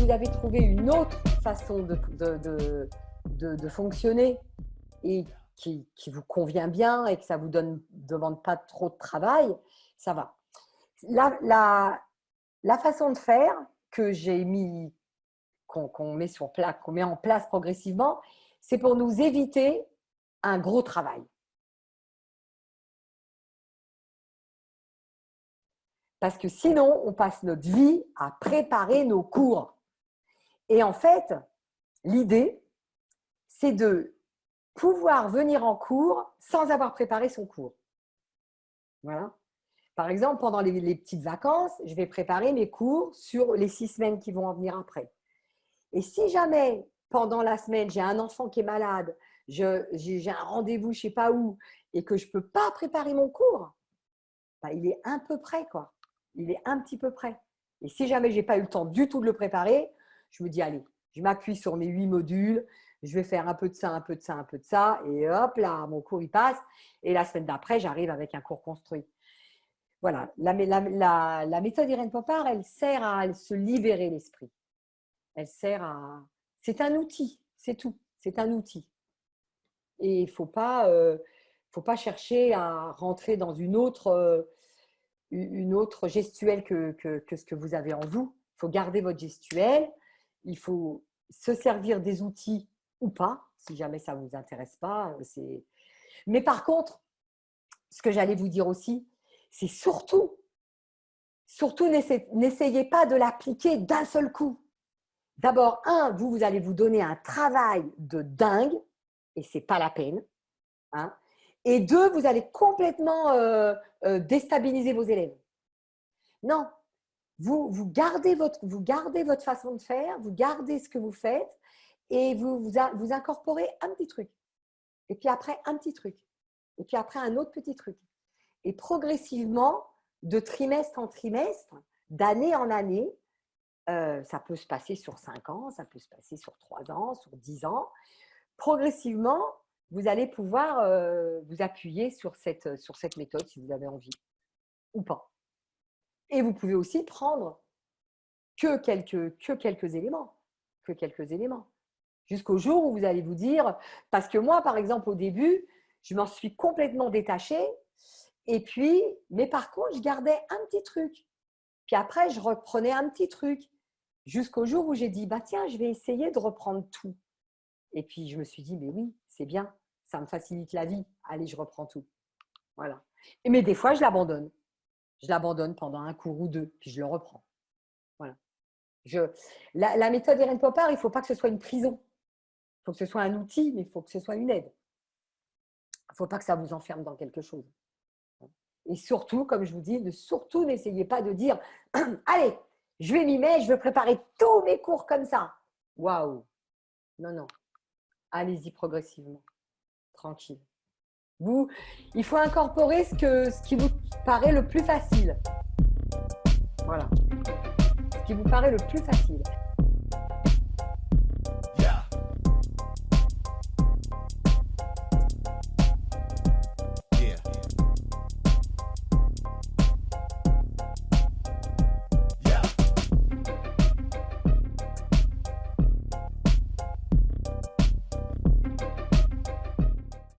vous avez trouvé une autre façon de, de, fonctionner et qui, vous convient bien et que ça ne vous donne, demande pas trop de travail, ça va. La, la, la façon de faire que j'ai mis, qu'on met, sur qu'on met en place progressivement, c'est pour nous éviter un gros travail. Parce que sinon, on passe notre vie à préparer nos cours. Et en fait, l'idée, c'est de pouvoir venir en cours sans avoir préparé son cours. Voilà. Par exemple, pendant les, petites vacances, je vais préparer mes cours sur les six semaines qui vont en venir après. Et si jamais, pendant la semaine, j'ai un enfant qui est malade, j'ai un rendez-vous je ne sais pas où, et que je ne peux pas préparer mon cours, bah, il est un peu prêt. Quoi il est un petit peu prêt. Et si jamais je n'ai pas eu le temps du tout de le préparer, je me dis, allez, je m'appuie sur mes huit modules, je vais faire un peu de ça, un peu de ça, un peu de ça, et hop là, mon cours, il passe. Et la semaine d'après, j'arrive avec un cours construit. Voilà, la, méthode Irène Popard, elle sert à se libérer l'esprit. Elle sert à… C'est un outil, c'est tout. C'est un outil. Et il ne faut, pas, euh, faut pas chercher à rentrer dans une autre… Euh, gestuelle que, ce que vous avez en vous. Il faut garder votre gestuelle. Il faut se servir des outils ou pas, si jamais ça ne vous intéresse pas. Mais par contre, ce que j'allais vous dire aussi, c'est surtout, surtout n'essayez pas de l'appliquer d'un seul coup. D'abord, un, vous, vous allez vous donner un travail de dingue, et ce n'est pas la peine. Hein. Et deux, vous allez complètement euh, euh, déstabiliser vos élèves. Non, vous, gardez votre, vous gardez votre façon de faire, vous gardez ce que vous faites et vous, vous, incorporez un petit truc. Et puis après, un petit truc. Et puis après, un autre petit truc. Et progressivement, de trimestre en trimestre, d'année en année, euh, ça peut se passer sur cinq ans, ça peut se passer sur trois ans, sur dix ans. Progressivement, vous allez pouvoir euh, vous appuyer sur cette, sur cette méthode si vous avez envie ou pas. Et vous pouvez aussi prendre que quelques, que quelques éléments, que quelques éléments, jusqu'au jour où vous allez vous dire, parce que moi, par exemple, au début, je m'en suis complètement détachée, et puis, mais par contre, je gardais un petit truc. Puis après, je reprenais un petit truc, jusqu'au jour où j'ai dit, bah tiens, je vais essayer de reprendre tout. Et puis, je me suis dit, mais oui, c'est bien, ça me facilite la vie. Allez, je reprends tout. Voilà. Mais des fois, je l'abandonne. Je l'abandonne pendant un cours ou deux, puis je le reprends. Voilà. Je, la, méthode Irène Popard, il ne faut pas que ce soit une prison. Il faut que ce soit un outil, mais il faut que ce soit une aide. Il ne faut pas que ça vous enferme dans quelque chose. Et surtout, comme je vous dis, surtout n'essayez pas de dire « Allez, je vais m'y mettre, je vais préparer tous mes cours comme ça. » Waouh Non, non. Allez-y progressivement tranquille. Il faut incorporer ce, ce qui vous paraît le plus facile. Voilà. Ce qui vous paraît le plus facile.